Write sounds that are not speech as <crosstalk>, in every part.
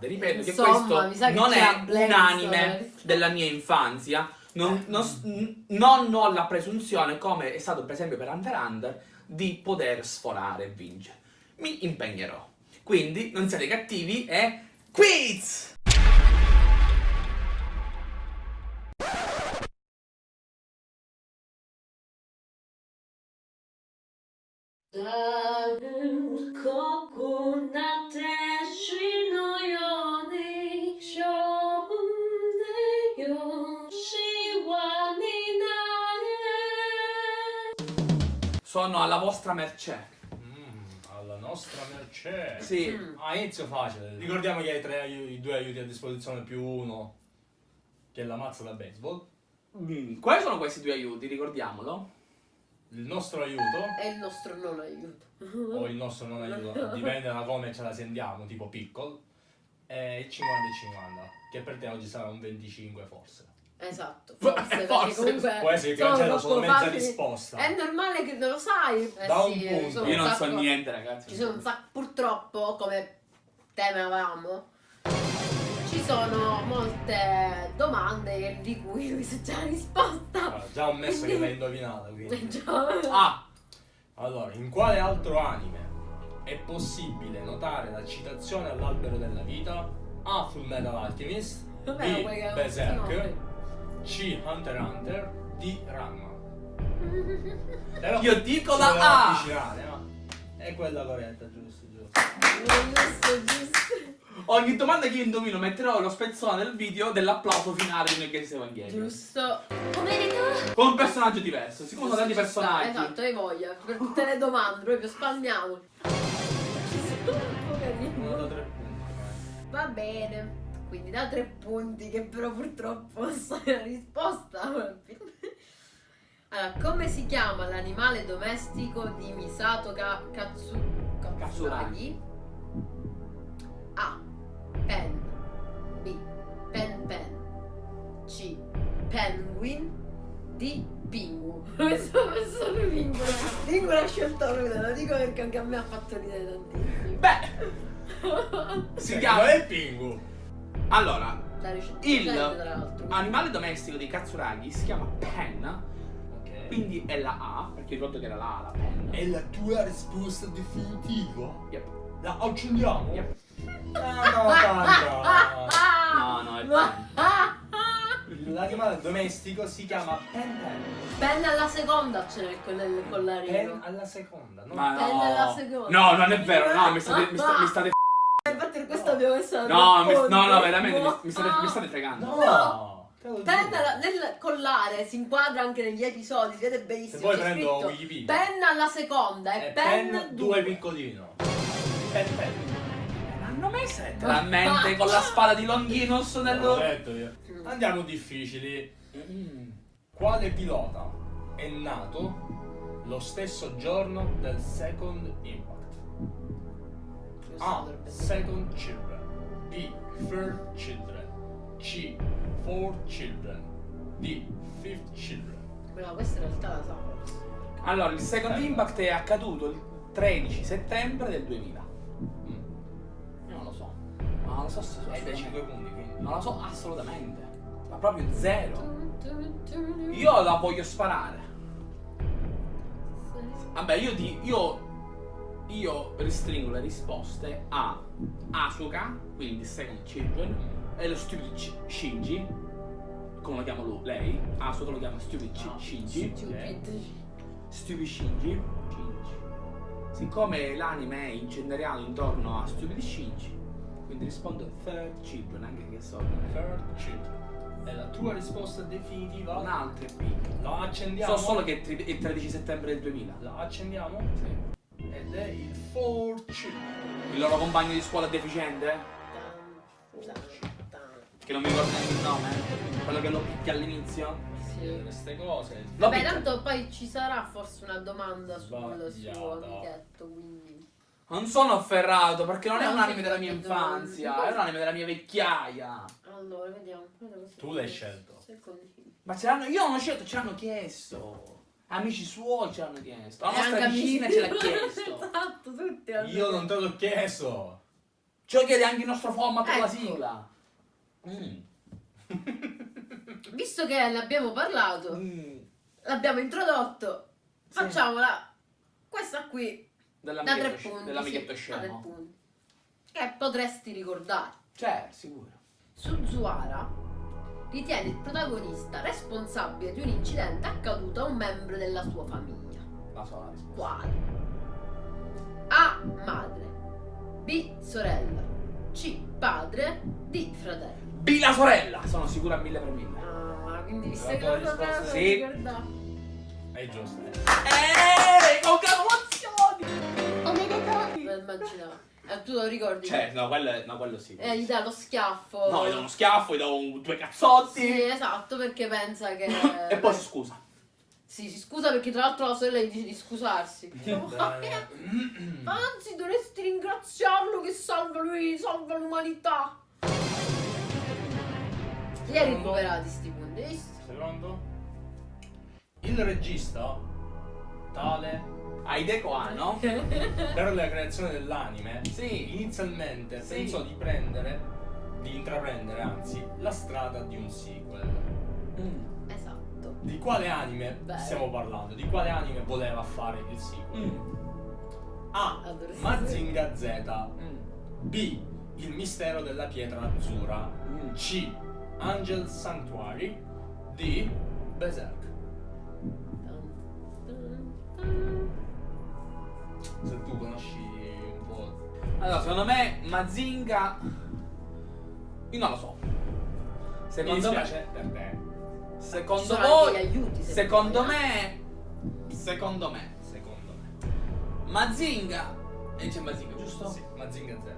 Ripeto che Insomma, mi questo che non è un anime eh. della mia infanzia. Non, non s- n- non ho la presunzione, come è stato per esempio per Hunter Hunter, di poter sforare e vincere. Mi impegnerò. Quindi non siate cattivi e quiz! 다 Sono alla vostra mercé. Mm, alla nostra mercé. Sì. Mm. Ah, inizio facile. Ricordiamo che hai tre i due aiuti a disposizione più uno, che è la mazza da baseball. Mm, Quali sono questi due aiuti? Ricordiamolo. Il nostro aiuto, è il nostro non aiuto o il nostro non aiuto, <laughs> dipende da come ce la sentiamo, tipo piccolo, è il 50 e 50, che per te oggi sarà un 25 forse. Esatto <laughs> Forse. forse, comunque Può essere che troppo solo mezza risposta. è normale che non lo sai eh Da un sì, punto. sono Io un non so sacco- niente, ragazzi. Ci sono un sacco, purtroppo, come temevamo, ci sono molte domande di cui lui sa già la risposta. Ah, già un messo che l'hai indovinata, quindi. <laughs> Già. Ah, Allora, in quale altro anime è possibile notare la citazione all'albero della vita? A. Full Metal Alchemist Vabbè, B. Berserk C. Hunter x Hunter D. Ranma <laughs> Però Io dico la A. avvicinare, ma È quella corretta, giusto, giusto Giusto, giusto. ogni domanda che io indovino metterò lo spezzone del video dell'applauso finale di Nel Evangelion. Giusto. Con un personaggio diverso. Siccome sono tanti personaggi. Esatto, hai voglia. Per tutte le domande, proprio mai. Va bene. Quindi da tre punti, che però purtroppo so la risposta. <laughs> Allora, come si chiama l'animale domestico di Misato Ka- Katsu Katsuragi? A. Pen B. Pen Pen C. Penguin D. Pingu <laughs> Questo è Pingu Pingu l'ha scelto lui, lo dico perché anche a me ha fatto ridere tantissimo Beh, <laughs> si chiama. è Pingu Allora, Il animale domestico di Katsuragi si chiama Pen. Quindi è la A, perché ricordo che era la A, la Pen. È la tua risposta definitiva? Yep. La accendiamo? Yep. Ah, no, tanta. <laughs> No, no, è Ma- Pen. L'animale domestico si chiama Pen Pen. Penna alla seconda ce n'è con il Pen collarino. alla seconda, no? Ma Pen alla no. seconda. No, non è vero, no, mi state, mi sta- mi state Infatti per questo abbiamo messo la No, mi- no, no, veramente mi, mi state, mi state fregando. No! Penna nel collare si inquadra anche negli episodi, si vede benissimo. Se poi prendo scritto Wikipedia. Penna alla seconda e È pen, pen due. due piccolino. Pen Pen. L'hanno messa letteralmente con la spada di Longinus nello... Andiamo difficili. Mm. Quale pilota è nato lo stesso giorno del Second Impact? A. Second Children. B. Third Children. C. Fourth Children. D. Fifth Children. No, questa in realtà la so. Allora, il Second Impact è accaduto il 13 settembre del 2000. Mm. Io non lo so. Ma non lo so se Hai dai assolutamente. 5 punti quindi. Non lo so assolutamente. Ma proprio zero. Io la voglio sparare. Vabbè, io ti. Io. Io restringo le risposte a Asuka, quindi Second Children, e lo Stupid Shinji. Come lo chiama lui? Lei? Asuka lo chiama Stupid No. Shinji. Stupid. Stupid Shinji. Shinji. Siccome l'anime è inceneriato intorno a Stupid Shinji, quindi rispondo Third Children, anche che so. Third Children. È la tua risposta definitiva? Un'altra è B. La accendiamo? So solo che è il 13 settembre del 2000. La accendiamo? Sì. Ed è il Children. Il loro compagno di scuola deficiente? Che non mi ricordo neanche il nome? Quello che lo picchia all'inizio? Sì. Queste cose. Lo picchia. tanto poi ci sarà forse una domanda sul suo amichetto, quindi... Non sono afferrato perché non è un anime della mia infanzia, è un anime della mia vecchiaia. Allora, vediamo. Tu l'hai scelto. Secondi. Ma ce l'hanno, io non l'ho scelto, ce l'hanno chiesto. Amici suoi ce l'hanno chiesto. La E nostra anche vicina amici ce l'ha chiesto. <laughs> Esatto, tutti hanno Io non te l'ho chiesto. Lo chiede anche il nostro format con la Ecco. sigla. Mm. Visto che ne abbiamo parlato, Mm. l'abbiamo introdotto, Sì. facciamola questa qui da tre Dell'amichetto, punti. dell'amichetto sì, scemo. punti. Che potresti ricordare. Cioè, sicuro. Suzuara ritiene il protagonista responsabile di un incidente accaduto a un membro della sua famiglia. La so la risposta. Quale? A. Madre. B. Sorella. C. Padre. D. Fratello. B la sorella! Sono sicuro a mille per mille. Ah, quindi lo risposta sapevo, sì. ricordavo. È giusto. eh. Eeeh, congratulazioni! Me lo immaginavo. E tu lo ricordi? Cioè, no, quello, no, quello sì. Eh, gli dà lo schiaffo. No, gli do uno schiaffo, gli do un- due cazzotti. Sì, esatto, perché pensa che... <coughs> E poi si scusa. Sì, si scusa perché tra l'altro la sorella gli dice di scusarsi. Anzi, dovresti ringraziarlo che salva lui, salva l'umanità. Li hai recuperati sti punti? Secondo? Il regista, tale Hideko Anno? per la creazione dell'anime, Sì. inizialmente Sì. pensò di prendere, di intraprendere anzi, la strada di un sequel. Mm. Esatto. Di quale anime Beh. stiamo parlando? Di quale anime voleva fare il sequel? Mm. A. Dovresti- Mazinga Z. Mm. B. Il mistero della pietra azzurra. Mm. C. Angel Sanctuary. D. Berserk. Se tu conosci un po'. Allora, secondo me Mazinga. Io non lo so. Mi Secondo me. per te. Secondo voi. aiuti, se Secondo eh. me. Secondo me. Secondo me. Mazinga. E c'è Mazinga, giusto? Sì, Mazinga Z.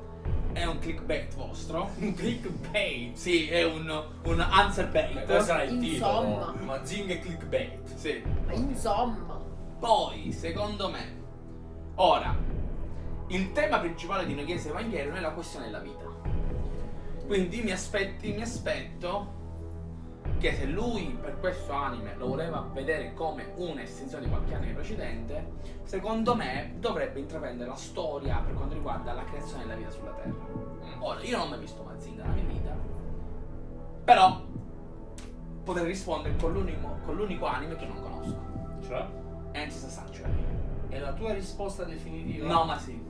È un clickbait vostro. <laughs> Un clickbait. Sì, è un, un answer bait. Questo era il Insomma. titolo. Mazinga clickbait. Sì. Ma insomma. Poi, secondo me, ora, il tema principale di No Chiesa Evangelion è la questione della vita. Quindi mi, aspetti, mi aspetto che se lui per questo anime lo voleva vedere come un'estensione di qualche anime precedente, secondo me dovrebbe intraprendere la storia per quanto riguarda la creazione della vita sulla Terra. Ora, io non ho mai visto Mazinga nella mia vita, però potrei rispondere con l'unico, con l'unico anime che non conosco. Cioè? Antis Sanctuary. È la tua risposta definitiva? No, ma sì.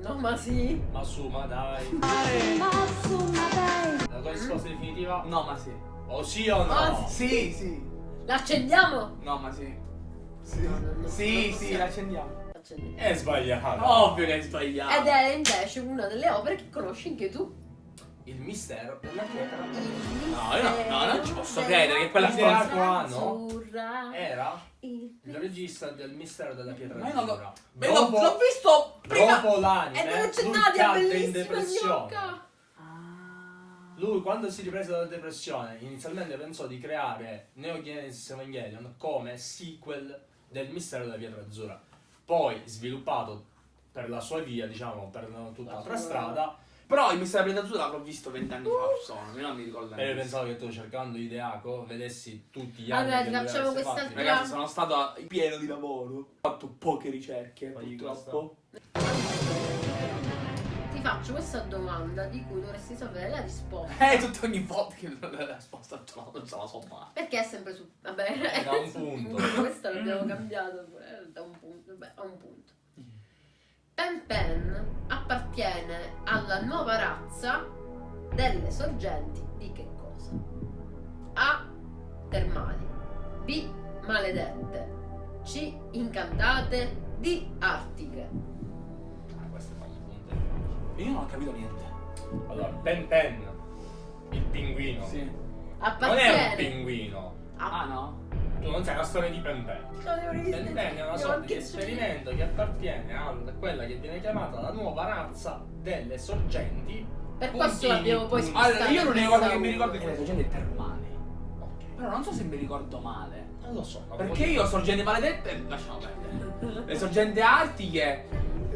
No, ma sì. Ma su, ma dai. La tua risposta definitiva? No, ma sì. O sì o no? Ah, Sì, sì. L'accendiamo? No, ma sì. Sì, No, no, no, sì, sì, l'accendiamo. È sbagliato. Ovvio che hai sbagliato. Ed è invece una delle opere che conosci anche tu. Il mistero della pietra. No, io no- no, non ci posso credere che quella ano Azzurra. era Il- regista del mistero della pietra Ma io non azzurra. l'ho. Dopo- visto prima. Dopo E l'anime, dove c'è lui Nadia, cadde in bellissima depressione. Ah. Lui quando si riprese dalla depressione inizialmente pensò di creare Neo Genesis Evangelion come sequel del mistero della pietra azzurra. Poi sviluppato per la sua via, diciamo, per tutta La l'altra sua- strada. Però il mistero della Azzurra l'avrò visto vent'anni fa, sono. Io non mi ricordo E io neanche. pensavo che tu cercando Ideaco vedessi tutti gli Allora, anni ti facciamo questa fatti. altra- Ragazzi, sono stato pieno di lavoro. Ho fatto poche ricerche, Fagli purtroppo. Ti faccio questa domanda di cui dovresti sapere la risposta. Eh, tutta ogni volta che la risposta non se la so mai. Perché è sempre su. Vabbè, È da un su <laughs> punto. Questo l'abbiamo cambiato pure. Da un punto. Vabbè, a un punto. Pen Pen appartiene alla nuova razza delle sorgenti di che cosa? A. Termali. B. Maledette. C. Incantate. D. Artiche. Ah. Io non ho capito niente. Allora, Ben Pen, il pinguino. Sì. Non è un Appartiene pinguino. Ah, no? Tu non sai la storia di. Ben Pen è una sorta di esperimento che appartiene a quella che viene chiamata la nuova razza delle sorgenti. Per questo l'abbiamo poi puntini. Allora, io l'unica cosa che mi ricordo è che le sorgenti termali. Ok. Però non so se mi ricordo male. Non lo so. Perché io sorgenti maledette lasciamo perdere. Le sorgenti artiche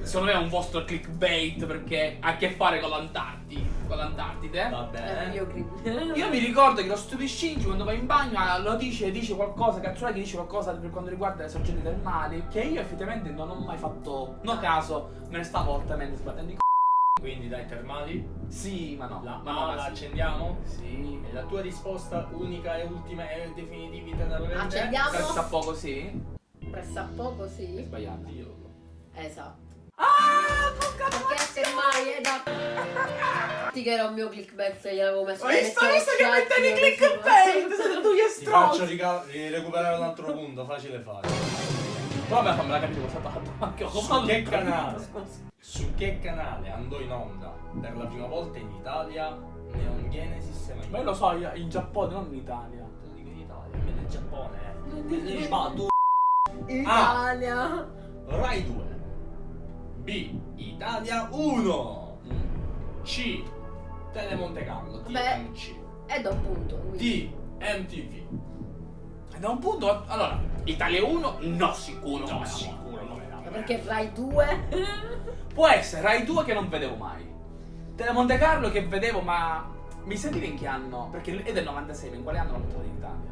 secondo me è un vostro clickbait perché ha a che fare con l'Antartide. Con l'Antartide. Va Eh, bene. io. Io mi ricordo che lo stupido Shinji quando va in bagno ah, lo dice, dice qualcosa, Katsuragi dice qualcosa per quanto riguarda le sorgenti termali, che io effettivamente non ho mai fatto, no caso, me ne stavo altamente sbattendo i c***o Quindi dai termali, Sì, ma no. la ma no, la sì. accendiamo. Sì. E la tua risposta unica e ultima e definitiva da Accendiamo. Presta poco sì. Pressa poco, È sì. sbagliato. Dio. Esatto. Ah, porca Perché semmai è da... Ti che era un mio clickbait se gliel'avevo messo Ho visto, visto che mettevi clickbait, siete tu gli Ti faccio ri- recuperare un altro punto, facile facile. Però a me fammela capire cosa ha fatto. Anche Su che canale? <laughs> Scusa. Su che canale andò in onda per la prima volta in Italia Neon Genesis Evangelion? Ma io lo so, in Giappone, non in Italia. Te lo dico in Italia, almeno in Giappone. Eh. ma tu Italia. Rai 2 B Italia 1 Mm. C Telemonte Carlo. TMC È da un punto. quindi. D MTV E Da un punto, allora, Italia 1, no sicuro. No, sicuro non era Ma Perché Rai 2? <laughs> Può essere Rai 2 che non vedevo mai. Telemonte Carlo che vedevo, ma mi sa dire in che anno? Perché è del 96, ma in quale anno l'hanno trovato in Italia?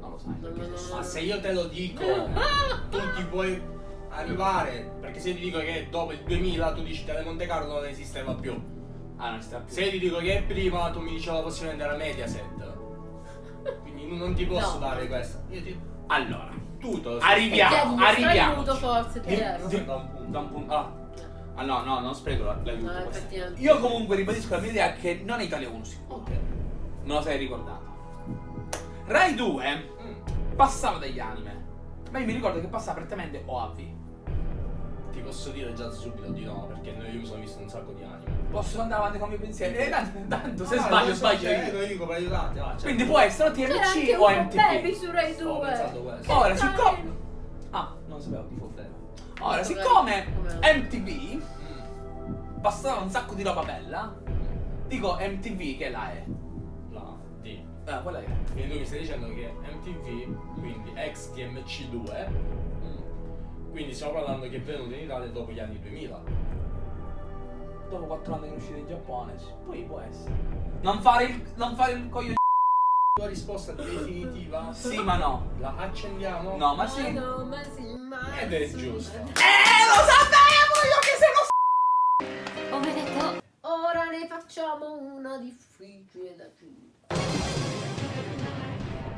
Non lo sai. No, no, no, no. Ma se io te lo dico <laughs> tu ti puoi arrivare perché se ti dico che dopo il 2000 tu dici Telemonte Carlo non esisteva più Ah, non si sta più. se ti dico che è prima tu mi dici la possibilità era Mediaset quindi non ti posso No. dare questa io ti Allora, tu te lo Arriviamo, arriviamo. aiuto forse, ti Di- chiedo. di- da un punto da un punto. Ah. Ah, no, no, non spreco la- l'aiuto. No. Io comunque ribadisco la mia idea che non è Italia 1 sicuro. ok Me lo sei ricordato. Rai 2 Mm. passava degli anime. Ma io mi ricordo che passava prettamente OAV. Ti posso dire già subito di no perché noi io mi sono visto un sacco di anime Posso andare avanti con i miei pensieri? Eh, tanto, tanto se Ah, sbaglio, sbaglio cioè, io. lo dico per aiutarti va, cioè. Quindi può essere o TMC o baby MTV. su Rai Ho 2. pensato questo. Ora, siccome... Ah, non sapevo di. Bene. Ora, Come- siccome come- MTV passava un sacco di roba bella, dico MTV che la è. La D Ah, quella è. quindi tu mi stai dicendo che MTV quindi ex TMC2 Mm. Quindi stiamo parlando che è venuto in Italia dopo gli anni 2000 Dopo 4 anni che è uscito in Giappone, poi può essere. Non fare il, non fare il coglio tua <laughs> risposta definitiva Sì, ma no. la accendiamo No, ma sì. no, ma sì, ma Ed è sì. giusto. Eh, lo sapevo io che Ho detto, ora ne facciamo una difficile da giù.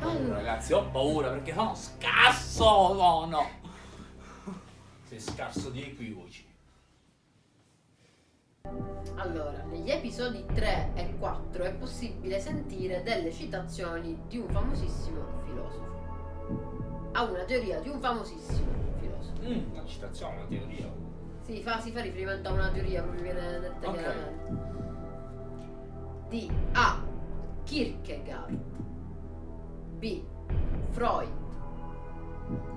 Allora, Ragazzi, ho paura perché sono scasso, sono. Sei scarso di equivoci allora, negli episodi 3 e 4 è possibile sentire delle citazioni di un famosissimo filosofo. Ha una teoria di un famosissimo filosofo. Mm. una citazione una teoria Si fa, si fa riferimento a una teoria, proprio viene detta Ok. chiaramente. D. A. Kierkegaard. B. Freud.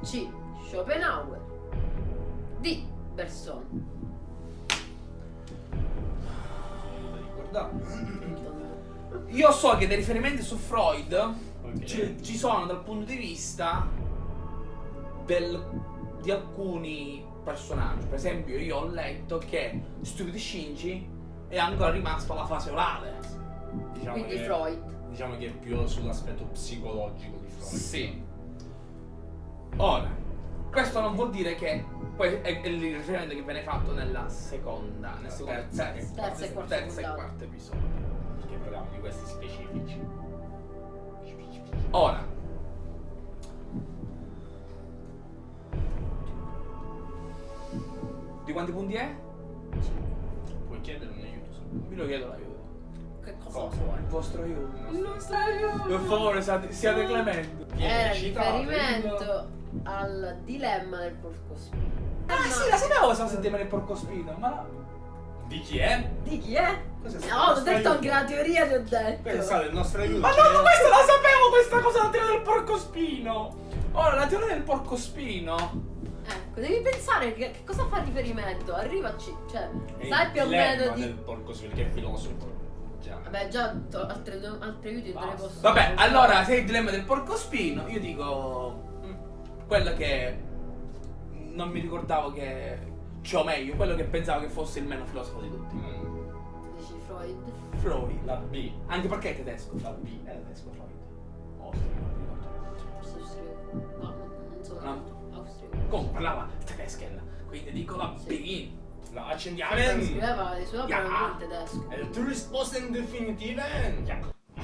C. Schopenhauer. D. Bergson. ricordare Io so che dei riferimenti su Freud ok ci, ci sono dal punto di vista del- di alcuni personaggi. Per esempio, io ho letto che Stupido Shinji è ancora rimasto alla fase orale. diciamo Quindi che, Freud. diciamo che è più sull'aspetto psicologico di Freud Sì. Ora, questo non vuol dire che poi è, è il riferimento che viene fatto nella seconda, nel secondo, Terza terza, e- terza e quarta terza e quarto episodio. perché parliamo di questi specifici Ora, di quanti punti è? puoi chiedere un aiuto Vi lo chiedo l'aiuto. Che cosa Cosa? vuoi? Il vostro aiuto. Il nostro Per favore, siate, siate clementi. Era riferimento al dilemma del porcospino. Ah sì, la sapevo questa settimana il porcospino, ma la... di chi è? Di chi è? No, ho detto anche la teoria, ti ho detto. questo è stato il nostro aiuto Ma no, ma questa la sapevo questa cosa la teoria del porcospino! Ora, la teoria del porcospino. Ecco, devi pensare che, che cosa fa riferimento. Arrivaci, cioè, È sai più o meno del di. porco perché è filosofo già Vabbè, già altri, altri aiuti non te ne posso Vabbè, allora, se è il dilemma del porcospino, io dico... Quello che... Non mi ricordavo che... Cioè, o meglio, quello che pensavo che fosse il meno filosofo di tutti. Mm, Dici Freud. Freud. la B Anche perché è tedesco. la B È tedesco Freud. Austrico, non mi ricordo. Forse austriaco. No, non so. No. Austriaco. Comunque parlava tedesca, quindi dico la Sì. B. La accendiamo. Scriveva le sue opere Ja. in tedesco. E tu risposta in definitiva?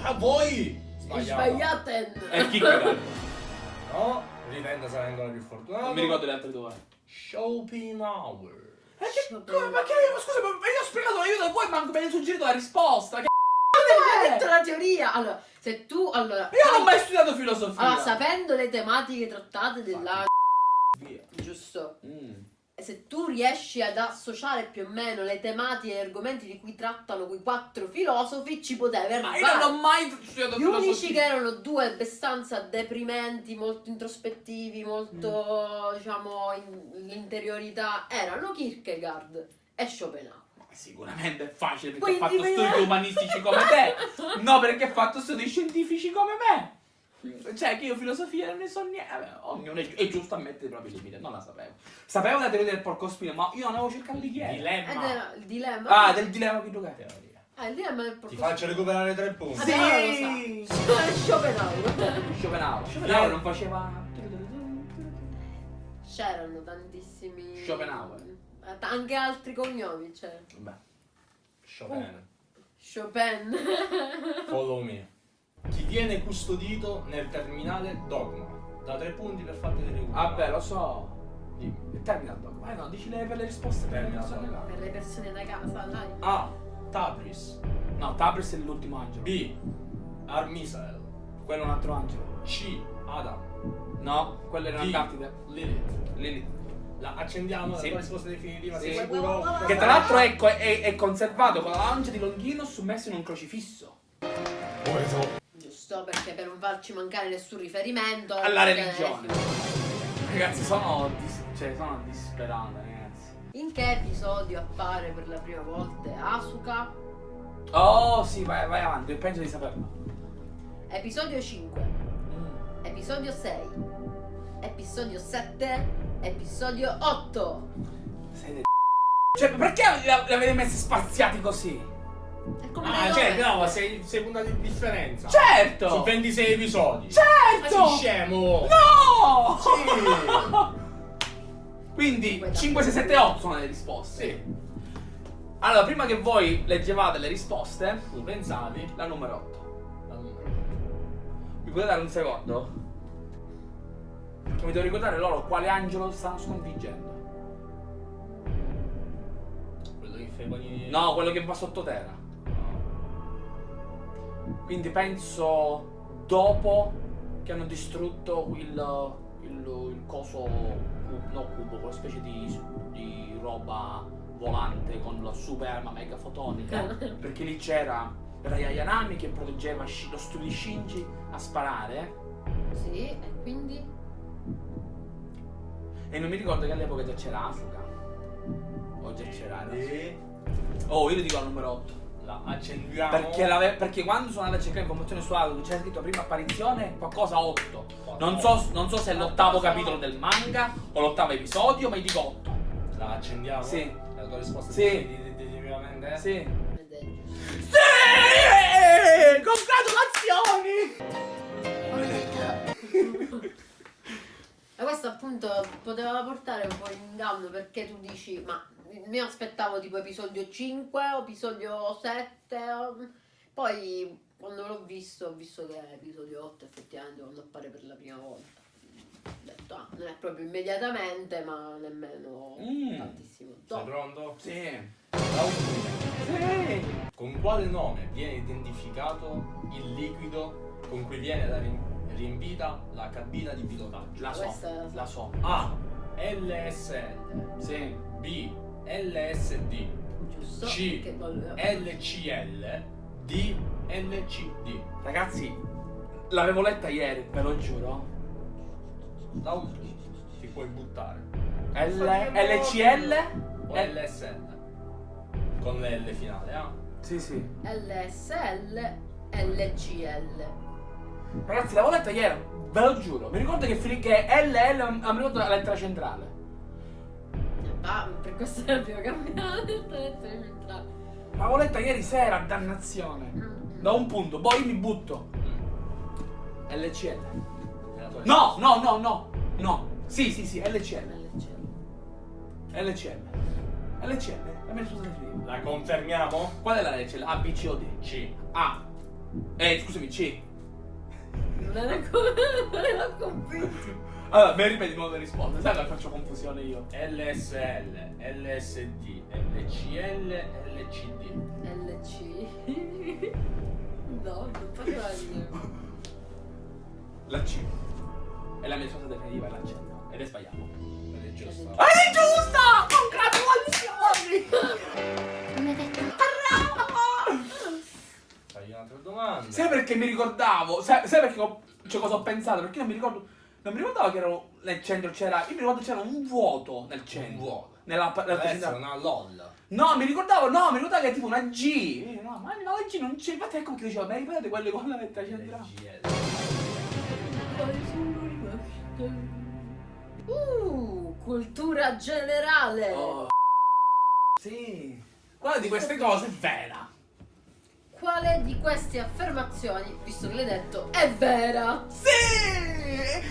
A voi! Sbagliato. Sbagliate! E chi? No, ritende sarà ancora più fortunato. Non mi ricordo le altre due. Schopenhauer. Ma che, come, ma che, ma scusa, ma io ho spiegato l'aiuto e voi manco mi hai suggerito la risposta. Che Hai è? detto la teoria! Allora, se tu. Allora. Io non ho mai studiato filosofia. Allora, sapendo le tematiche trattate della. Via. Giusto. Mm. Se tu riesci ad associare più o meno le tematiche e gli argomenti di cui trattano quei quattro filosofi, ci potevi Ma arrivare. io non ho mai studiato Gli filosofia. unici che erano due abbastanza deprimenti, molto introspettivi, molto, diciamo, in, l'interiorità, erano Kierkegaard e Schopenhauer. Sicuramente è facile perché Quindi ho fatto studi <laughs> umanistici come te. No, perché ho fatto studi scientifici come me. Cioè, che io filosofia non ne so niente. Ognuno è, è giusto ammettere i propri limiti. Non la sapevo. Sapevo la teoria del porcospino, ma io non avevo cercato di chiedere. Ed Dilemma. era il dilemma. Ah, del dilemma che giocate. Teoria. Ah, il dilemma del Ti porco. faccio recuperare tre punti. Sì. Schopenhauer. <laughs> Schopenhauer. Schopenhauer non faceva. C'erano tantissimi. Schopenhauer. Eh, Anche altri cognomi c'erano. Vabbè. Chopin. Chopin. <laughs> Follow me. Chi viene custodito nel terminale dogma? Da tre punti per farti recuperare. Vabbè, lo so. Dimmi. Il terminal dog. Ma no, dici le, per le risposte per le Terminal persone dog. là. per le persone da casa, dai. A. Tabris. No, Tabris è l'ultimo angelo. B. Armisael. Quello è un altro angelo. C. Adam. No, quello era. Antartide. Lilith. Lilith. La accendiamo, Sì. la risposta definitiva, Sì. sei sicuro? Che tra l'altro è, è- è conservato con la lancia di Longhino sommesso in un crocifisso. Giusto, perché per non farci mancare nessun riferimento. Alla eh, religione. Ragazzi, sono, dis- cioè, sono disperato, ragazzi. In che episodio appare per la prima volta Asuka? Oh, sì, vai, vai avanti, penso di saperlo. Episodio 5, Mm. episodio 6, episodio 7, episodio 8. Sei de- Cioè, perché li li avete messi spaziati così? E come Ah, cioè, no, sei, sei puntati di differenza. Certo! Su 26 episodi. Ma Certo! sei scemo! No! Sì! <laughs> Quindi 5, 6, 7, 8 sono le risposte. Sì. Allora, prima che voi leggevate le risposte, Tu pensavi? la numero 8. La numero. Mi potete dare un secondo? Perché mi devo ricordare loro quale angelo stanno sconfiggendo. Quello che fa i panini. No, quello che va sottoterra. Quindi penso dopo che hanno distrutto il, il, il coso, no cubo, quella specie di, di roba volante con la super arma mega fotonica. <laughs> perché lì c'era Rayayanami che proteggeva lo studio di Shinji a sparare. Sì, e quindi? E non mi ricordo che all'epoca già c'era Asuka. O già c'era. E Oh, io ti dico la numero 8. La accendiamo. Perché, l'ave- perché quando sono andato a cercare informazioni su Asuka c'era scritto prima apparizione qualcosa 8. Non so, non so se è l'ottavo capitolo del manga o l'ottavo episodio, ma io dico 8. La accendiamo? Sì. La tua risposta Sì. è defini- definitivamente? Sì. Giusto. Congratulazioni! E questo appunto poteva portare un po' in inganno perché tu dici, ma mi aspettavo tipo episodio 5 o episodio 7, o- poi quando l'ho visto ho visto che è episodio 8 effettivamente quando appare per la prima volta. Ho detto, ah, non è proprio immediatamente, ma nemmeno Mm. tantissimo Sei pronto? Sì. La. Sì. Con quale nome viene identificato il liquido con cui viene riempita la cabina di pilotaggio? La so. Questa- La so. A. LSL Sì. B. LSD Giusto? C. LCL D. LCD Ragazzi, l'avevo letta ieri, ve lo giuro. La ultima ti puoi buttare L- LCL? o Eh. LSL con l'L finale ah? Sì, sì. LSL, LCL. Ragazzi, l'avevo letta ieri, ve lo giuro. Mi ricordo che, finì che LL mi ricordo la lettera centrale. Ah, per questo era il primo cambiato. L'avevo letta ieri sera, dannazione. Da un punto, poi mi butto. LCL. È la tua No, no, no, no. No. Sì, sì, sì, LCL. LCL. LCL. LCL, la mia risposta definitiva. La confermiamo? Qual è la LCL? A, B, C o D? C. A. Eh, scusami, C. Non era come. Non era convinto. Allora, mi ripeti di nuovo le risposte, sai che faccio confusione io. LSL, LSD, LCL, LCD. LC. No, non faceva io. La C. È la mia risposta definitiva, è la C. Ed è sbagliato. Ed è giusto. Ah, è giusta! Congratulazioni! Fai un'altra domanda. Sai perché mi ricordavo? Sai, sai perché ho, cioè, cosa ho pensato? Perché io non mi ricordo. Non mi ricordavo che ero nel centro c'era. Io mi ricordo che c'era un vuoto nel centro. Un vuoto. Nella, nella essere una LOL. No, mi ricordavo, no, mi ricordavo che è tipo una G. Eh, No, ma no, la G non c'è. Infatti ecco che dicevo, ma ripetete quelle con la lettera centrale. Uh, cultura generale. Oh. Sì. Quale di queste cose è vera? Quale di queste affermazioni, visto che l'hai detto, è vera? Sì!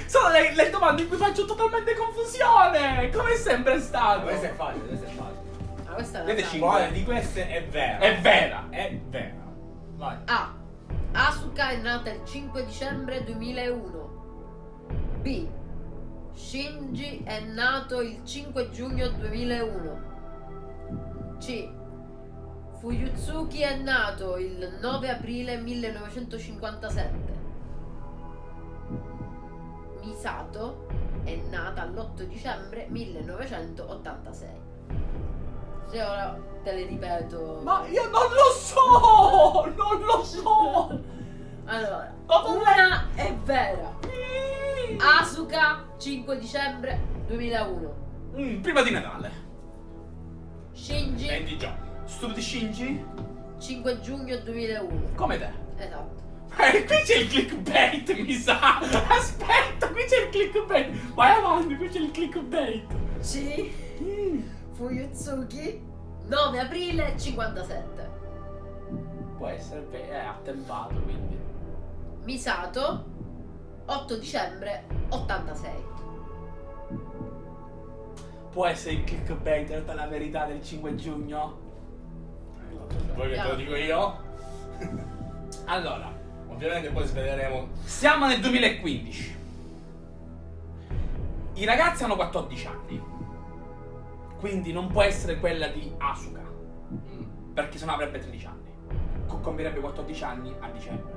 Sono le, le domande in cui faccio totalmente confusione! Come è sempre stato? Questo è facile, questo è facile. Ah, questa è cinque. Quale di queste è vera? È vera! È vera. Vai. A. Asuka è nata il 5 dicembre 2001. B. Shinji è nato il 5 giugno 2001. C. Fuyutsuki è nato il 9 aprile 1957. Misato è nata l'8 dicembre 1986. Se ora te le ripeto. Ma io non lo so! Non lo so! Allora, una è vera. Asuka 5 dicembre 2001. Mm, prima di Natale. Shinji 20 giorni. Stupidi Shinji? 5 giugno 2001. Come te. Esatto. <laughs> Eh, qui c'è il clickbait, mi sa! Aspetta, qui c'è il clickbait! Vai avanti, qui c'è il clickbait! C. Mm. Fuyutsuki 9 aprile 57. Può essere, beh, è attempato, quindi. Misato 8 dicembre 86. Può essere il clickbait per la verità del 5 giugno? Vuoi che te lo dico io? <laughs> Allora, Ovviamente poi sveleremo. siamo nel 2015. I ragazzi hanno 14 anni. Quindi non può essere quella di Asuka. Mm, Perché sennò avrebbe 13 anni. Co- Compirebbe 14 anni a dicembre.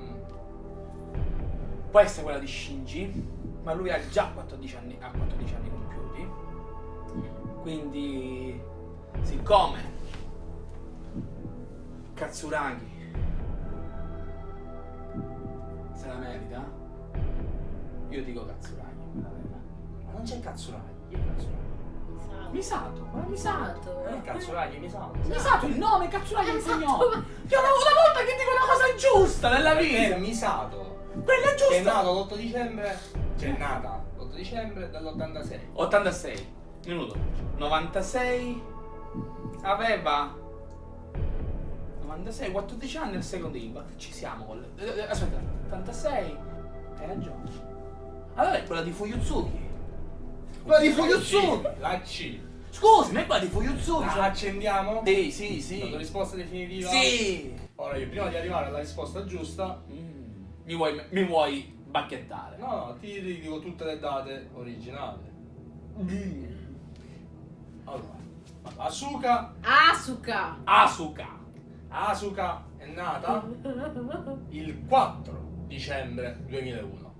mm. Può essere quella di Shinji, ma lui ha già 14 anni, ha 14 anni compiuti. Quindi, siccome Katsuragi se la merita, io dico Katsuragi. Ma non c'è Katsuragi. Chi è Katsuragi? Misato, ma Misato. Eh, Katsuragi, mi sa. Misato il nome, Katsuragi è il Esatto. cognome. Io una, una volta che dico una cosa giusta nella È vita. Misato. Quella è Che è giusta. nato l'8 dicembre. Cioè è nata l'8 dicembre dell'86. 86 minuto 96 aveva 96 14 anni al secondo IVA. Ci siamo con le- eh, aspetta 86 hai ragione. Allora è quella di Fuyutsuki quella di Fuyutsuki La C. scusi ma è quella di Fuyutsuki La accendiamo? sì sì La sì risposta definitiva? sì. Ora io prima di arrivare alla risposta giusta, Mm, mi vuoi mi vuoi bacchettare. No, no, ti dico tutte le date originali. Mm. Allora, Asuka, Asuka. Asuka Asuka è nata <laughs> il 4 dicembre 2001.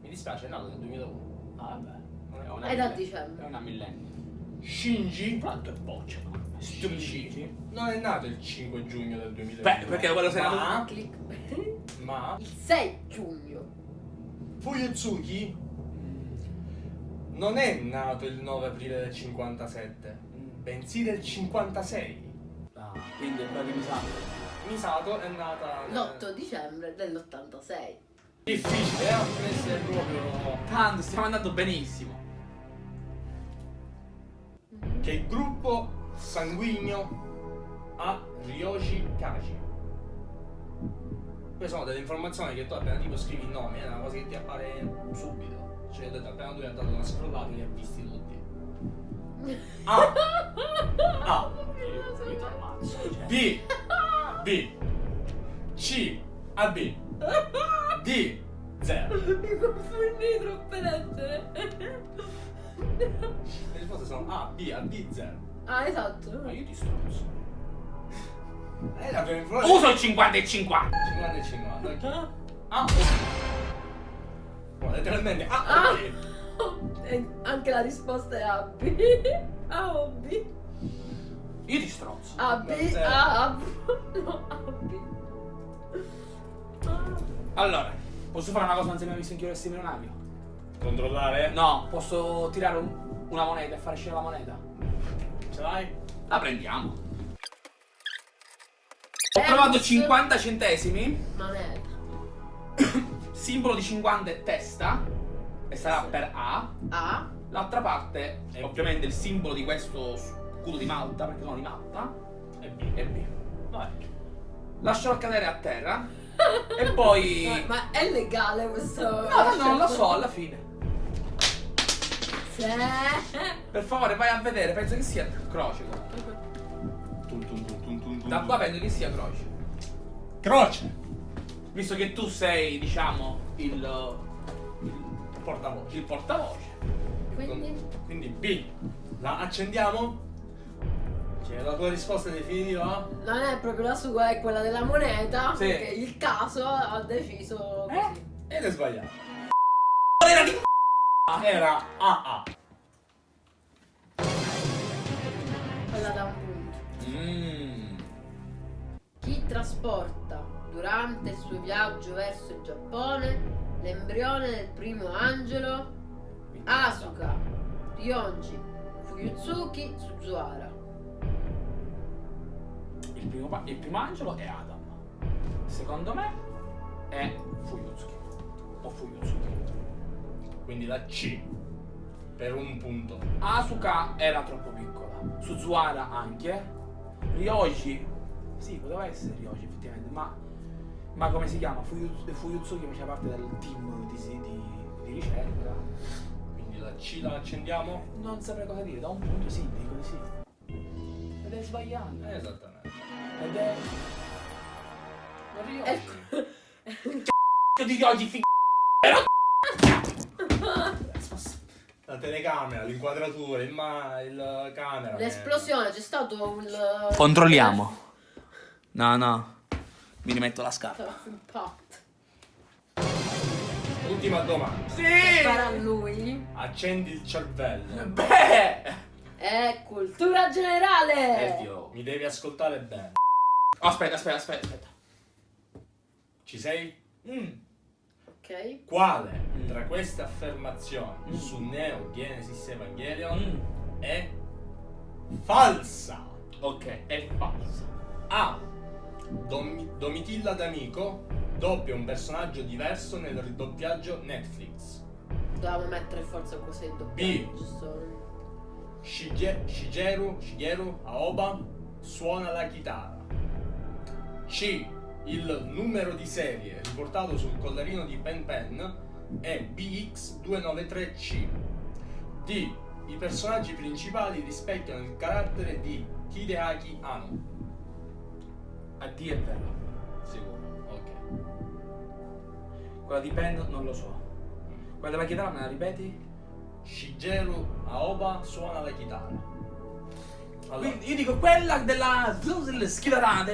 Mi dispiace, è nata nel 2001. ah, vabbè è È da dicembre. è una millennial Shinji Quanto è boccia, no? Shinji non è nato il 5 giugno del 2001. Beh, perché quello sei nato- ma, Click. ma Il 6 giugno. Fuyutsuki non è nato il 9 aprile del 57, bensì del 56. Quindi è quella di Misato. Misato è nata L'8 dicembre dell'86. difficile, eh? Questo è proprio Tanto, stiamo andando benissimo. che il gruppo sanguigno ha Ryoshi Kaji. Queste sono delle informazioni che tu appena tipo scrivi il nome, è una cosa che ti appare subito. Cioè, appena lui ha dato una scrollata li ha visti tutti. A. <laughs> A. B. B. C. A B. D. 0. Mi confondi troppe lettere. Le risposte sono A, B, A, B, 0. Ah, esatto. Ma io ti strozzo. Eh, la prima. Uso il 50 e 50. 50 e 50. ok. Ah. A o B. Oh, letteralmente A Ah. o B. <laughs> E anche la risposta è A, B. <laughs> A o B? Io ti strozzo. A, B. A, A, B. <laughs> No, A, B. Ah. Allora, posso fare una cosa non si è mai visto in chiaresti milionario? Controllare? No, posso tirare un- una moneta e fare uscire la moneta? Ce l'hai? La prendiamo. Ho provato Ems. 50 centesimi, Moneta. <coughs> simbolo di 50 è testa, e sarà Sì. per A. A. L'altra parte, E ovviamente il simbolo di questo scudo di Malta, perché sono di Malta, E B. è B. Vai. Lascerò cadere a terra <laughs> e poi... Ma, ma è legale questo? No, no, no, non lo so, alla fine. Sì. Per favore, vai a vedere, penso che sia croce. Tum, tum, tum, tum, tum, tum, Da qua penso che sia croce. Croce. Visto che tu sei, diciamo, il, il, Portavoce. il portavoce. Quindi? Quindi B. La accendiamo? C'è la tua risposta definitiva? Non è proprio la sua, è quella della moneta. Sì. Perché il caso ha deciso Eh? così. Ed è sbagliato. Era di Era AA. Quella da un punto. Mmm. Chi trasporta durante il suo viaggio verso il Giappone l'embrione del primo angelo Asuka, Ryonji, Fuyutsuki, Suzuhara. Il primo, il primo angelo è Adam. Secondo me è Fuyutsuki. O Fuyutsuki. Quindi la C. Per un punto. Asuka era troppo piccola. Suzuhara anche. Ryoji. Sì, poteva essere Ryoji effettivamente, ma. Ma come si chiama? Fuyu- Fuyutsuki faceva parte del team di, di- di ricerca. Quindi la C la accendiamo? Non saprei cosa dire, da un punto sì, dico di sì. Ed è sbagliando. Esattamente. Ed è. È Ryoji. Io di Ryoji fi- La telecamera, l'inquadratura, il, ma- il camera. L'esplosione, c'è stato un... Controlliamo. No, no. Mi rimetto la scarpa. Ultima domanda. Sì! Para lui Accendi il cervello. Beh! è cultura generale. Oddio. Mi devi ascoltare bene. Oh, aspetta, aspetta, aspetta, aspetta. Ci sei? Mm. Ok. Quale Mm. tra queste affermazioni Mm. su Neo Genesis Evangelion Mm. è falsa? Ok, è falso. A. Dom- Domitilla D'Amico doppia un personaggio diverso nel ridoppiaggio Netflix. Dovevamo mettere forza così il B. doppiaggio. giusto? Shige- Shigeru, Shigeru Aoba suona la chitarra. C. Il numero di serie riportato sul collarino di Pen Pen è BX293C. D. I personaggi principali rispecchiano il carattere di Hideaki Anno. A D è vero. Sicuro, ok. Quella di Pen non lo so. Quella della chitarra me la ripeti? Shigeru Aoba suona la chitarra. Allora, Quindi io dico quella della delle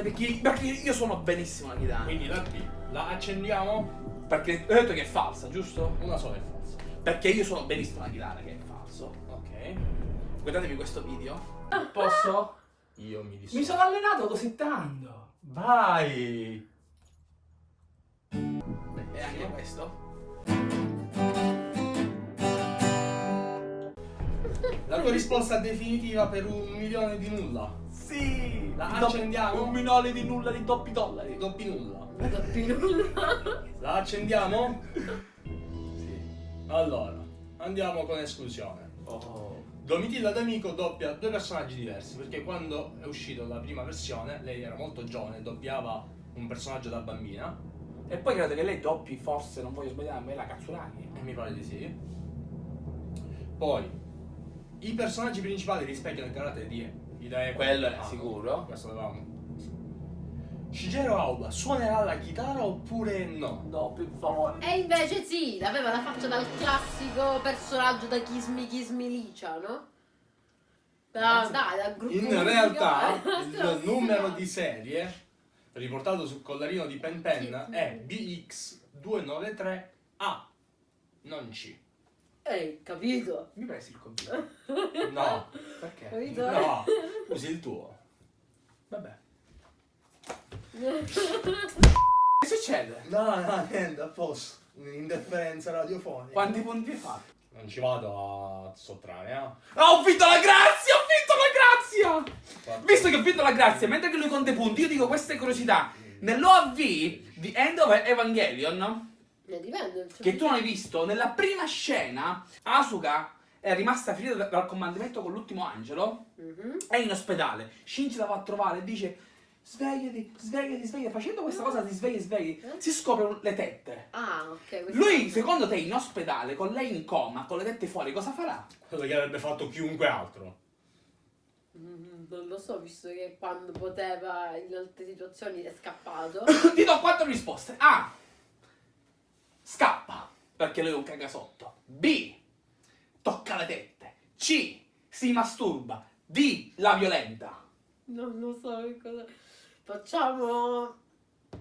perché, perché io suono benissimo la chitarra. quindi la B la accendiamo? Perché ho detto che è falsa, giusto? Una sola è falsa. Perché io suono benissimo la chitarra, che è falso. Ok. Guardatevi questo video. Posso? Io mi dissocio. Mi sono allenato così tanto. Vai! E anche questo. La tua risposta definitiva per un milione di nulla. Sì! La accendiamo? Un minore di nulla di doppi dollari. Doppi nulla. Doppi nulla. La accendiamo? Sì. Allora, andiamo con esclusione. Oh. Domitilla D'Amico doppia due personaggi diversi perché quando è uscita la prima versione lei era molto giovane, doppiava un personaggio da bambina E poi credo che lei doppi, forse, non voglio sbagliarmi, la Katsuragi. e mi pare di sì. Poi i personaggi principali rispecchiano il carattere di Idee Quello è Ah, sicuro. Questo avevamo. Shigeru Aoba suonerà la chitarra oppure no? No, per favore. E invece sì, aveva la faccia dal classico personaggio da Kiss Me Kiss Me Licia, no? Da, dai, dal gruppo In musicale. realtà <laughs> il numero di serie riportato sul collarino di Pen Pen è BX293A, non C. Ehi, capito? Mi presi il computer. <laughs> No, Perché? Capito? no, usi il tuo. Vabbè. Che succede? No, no, niente, a posto. Un'interferenza radiofonica. Quanti punti hai fatto? Non ci vado a sottrarre, eh? Ah, ho vinto la grazia! Ho vinto la grazia! Visto che ho vinto la grazia, mentre che lui conta i punti, io dico queste curiosità. Nell'OAV di End of Evangelion, Ne dipende. cioè, che tu non hai visto, nella prima scena, Asuka è rimasta ferita da- dal comandamento con l'ultimo angelo, Mhm. è in ospedale. Shinji la va a trovare e dice svegliati, svegliati, svegliati. Facendo questa cosa ti svegli, svegli, Eh? si scopre le tette. Ah, ok. Lui, secondo te, in ospedale, con lei in coma, con le tette fuori, cosa farà? Quello che avrebbe fatto chiunque altro. Mm, Non lo so, visto che quando poteva in altre situazioni è scappato. <coughs> Ti do quattro risposte. A. Scappa, perché lui è un cagasotto. B. Tocca le tette. C. Si masturba. D. La violenta. Non lo so che cosa. Facciamo.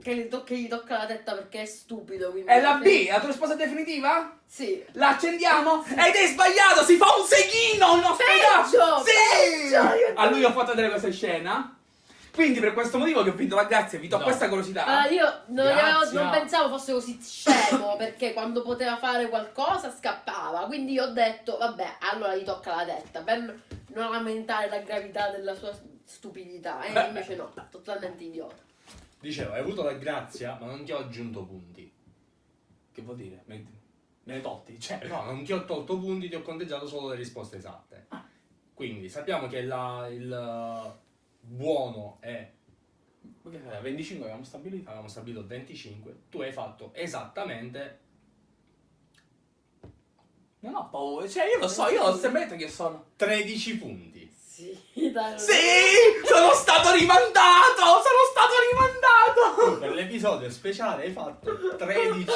Che gli, to- che gli tocca la tetta perché è stupido. Quindi È la B, la tua risposta definitiva? Sì. La accendiamo? Ed è sbagliato, si fa un seghino in ospedale! Peggio! Sì! Peggio! Io- A lui ho fatto vedere questa scena. Quindi per questo motivo che ho vinto la grazia, vi do No. questa curiosità. Allora, io non, avevo- non pensavo fosse così scemo <laughs> perché quando poteva fare qualcosa scappava. Quindi io ho detto, vabbè, allora gli tocca la testa per non aumentare la gravità della sua stupidità. E invece no, totalmente idiota. Dicevo, hai avuto la grazia, ma non ti ho aggiunto punti. Che vuol dire? Me, me ne tolti? Cioè, No, non ti ho tolto punti, ti ho conteggiato solo le risposte esatte. Quindi sappiamo che la- il eh, buono è, Che era? 25 abbiamo stabilito. avevamo stabilito 25, tu hai fatto esattamente Non ho paura, cioè io lo so, io ho sempre detto che sono. 13 punti. Sì, <laughs> dai. Sì! Sono stato rimandato! Sono stato Tu rimandato! per l'episodio speciale hai fatto 13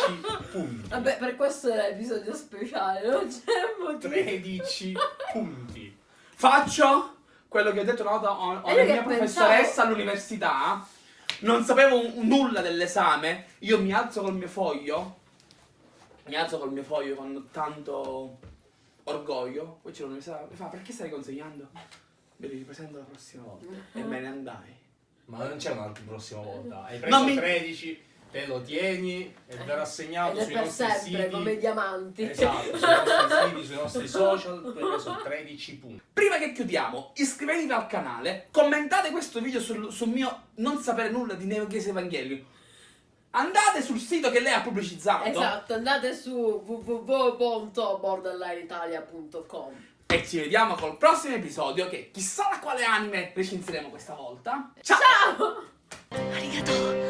punti. Vabbè, per questo era l'episodio speciale, non c'è motivo. 13 punti. Faccio quello che ho detto una volta a a una io mia professoressa pensavo- all'università. Non sapevo nulla dell'esame. Io mi alzo col mio foglio. Mi alzo col mio foglio con tanto orgoglio. Poi c'è l'università. Mi fa, perché stai consegnando? Me li ripresento la prossima volta. E me ne andai. Ma non c'è un'altra prossima volta. Hai preso mi- 13, te lo tieni e verrà è sui per nostri sempre, siti. come diamanti. Esatto, sui nostri <laughs> siti, sui nostri social, tu hai preso 13 punti. Prima che chiudiamo, iscrivetevi al canale, commentate questo video sul, sul mio non sapere nulla di Neo Geese Evangelion. Andate sul sito che lei ha pubblicizzato Esatto, andate su www.borderlineitalia.com e ci vediamo col prossimo episodio che chissà da quale anime recensiremo questa volta. Ciao! Ciao! Arigato!